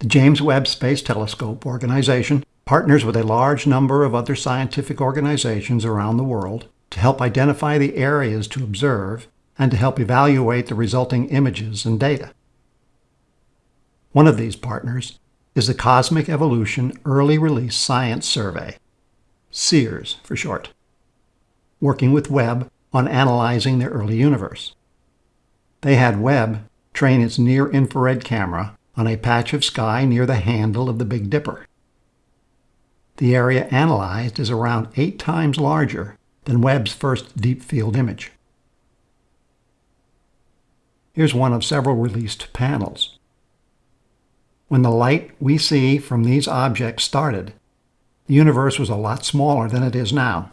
The James Webb Space Telescope Organization partners with a large number of other scientific organizations around the world to help identify the areas to observe and to help evaluate the resulting images and data. One of these partners is the Cosmic Evolution Early Release Science Survey, CEERS for short, working with Webb on analyzing the early universe. They had Webb train its near-infrared camera on a patch of sky near the handle of the Big Dipper. The area analyzed is around eight times larger than Webb's first deep field image. Here's one of several released panels. When the light we see from these objects started, the universe was a lot smaller than it is now.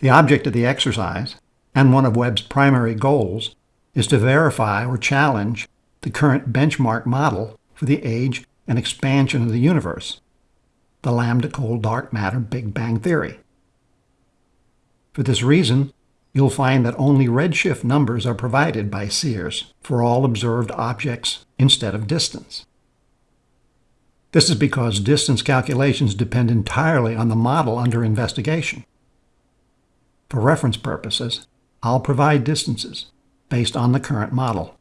The object of the exercise, and one of Webb's primary goals, is to verify or challenge the current benchmark model for the age and expansion of the universe, the lambda cold dark matter Big Bang Theory. For this reason, you'll find that only redshift numbers are provided by CEERS for all observed objects instead of distance. This is because distance calculations depend entirely on the model under investigation. For reference purposes, I'll provide distances based on the current model.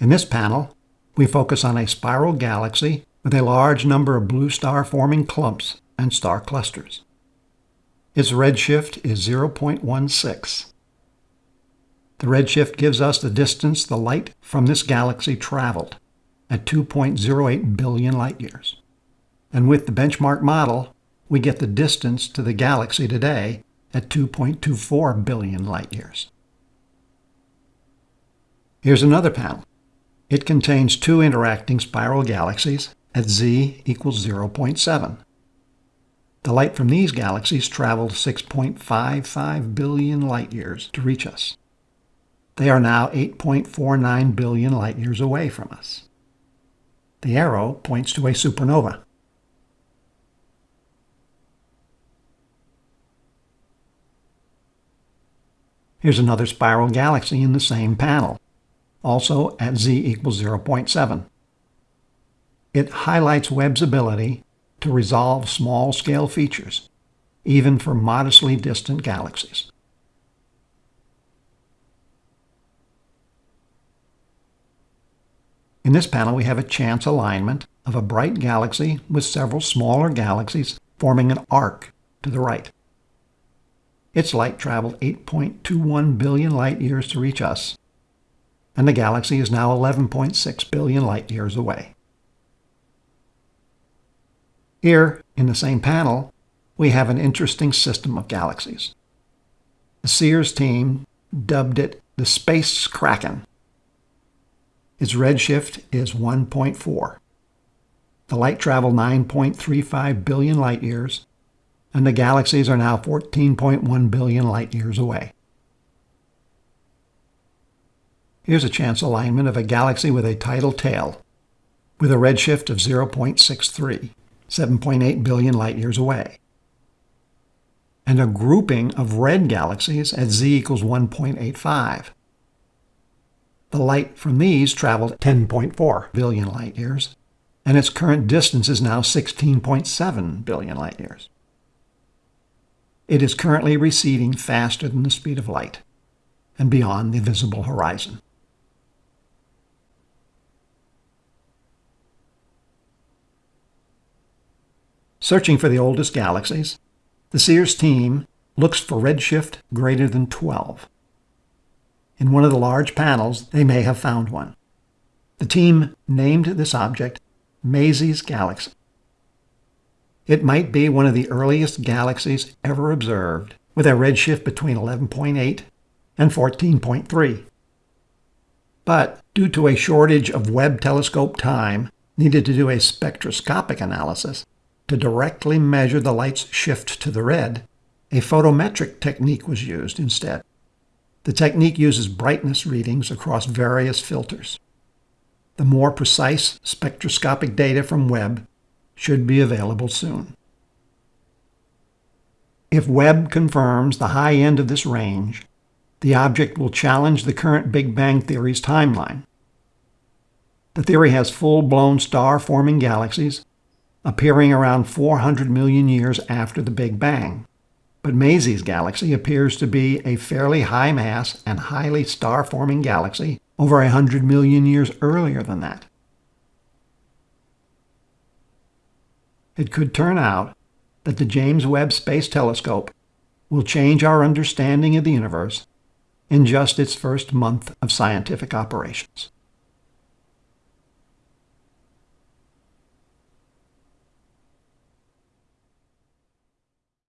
In this panel, we focus on a spiral galaxy with a large number of blue star-forming clumps and star clusters. Its redshift is 0.16. The redshift gives us the distance the light from this galaxy traveled at 2.08 billion light-years. And with the benchmark model, we get the distance to the galaxy today at 2.24 billion light-years. Here's another panel. It contains two interacting spiral galaxies at z equals 0.7. The light from these galaxies traveled 6.55 billion light-years to reach us. They are now 8.49 billion light-years away from us. The arrow points to a supernova. Here's another spiral galaxy in the same panel, also at z equals 0.7. It highlights Webb's ability to resolve small-scale features, even for modestly distant galaxies. In this panel, we have a chance alignment of a bright galaxy with several smaller galaxies forming an arc to the right. Its light traveled 8.21 billion light-years to reach us, and the galaxy is now 11.6 billion light-years away. Here, in the same panel, we have an interesting system of galaxies. The CEERS team dubbed it the Space Kraken. Its redshift is 1.4. The light traveled 9.35 billion light-years, and the galaxies are now 14.1 billion light-years away. Here's a chance alignment of a galaxy with a tidal tail, with a redshift of 0.63. 7.8 billion light-years away. And a grouping of red galaxies at z equals 1.85. The light from these traveled 10.4 billion light-years, and its current distance is now 16.7 billion light-years. It is currently receding faster than the speed of light and beyond the visible horizon. Searching for the oldest galaxies, the CEERS team looks for redshift greater than 12. In one of the large panels, they may have found one. The team named this object Maisie's Galaxy. It might be one of the earliest galaxies ever observed, with a redshift between 11.8 and 14.3. But due to a shortage of Webb telescope time needed to do a spectroscopic analysis, to directly measure the light's shift to the red, a photometric technique was used instead. The technique uses brightness readings across various filters. The more precise spectroscopic data from Webb should be available soon. If Webb confirms the high end of this range, the object will challenge the current Big Bang Theory's timeline. The theory has full-blown star-forming galaxies appearing around 400 million years after the Big Bang. But Maisie's galaxy appears to be a fairly high mass and highly star-forming galaxy over 100 million years earlier than that. It could turn out that the James Webb Space Telescope will change our understanding of the universe in just its first month of scientific operations.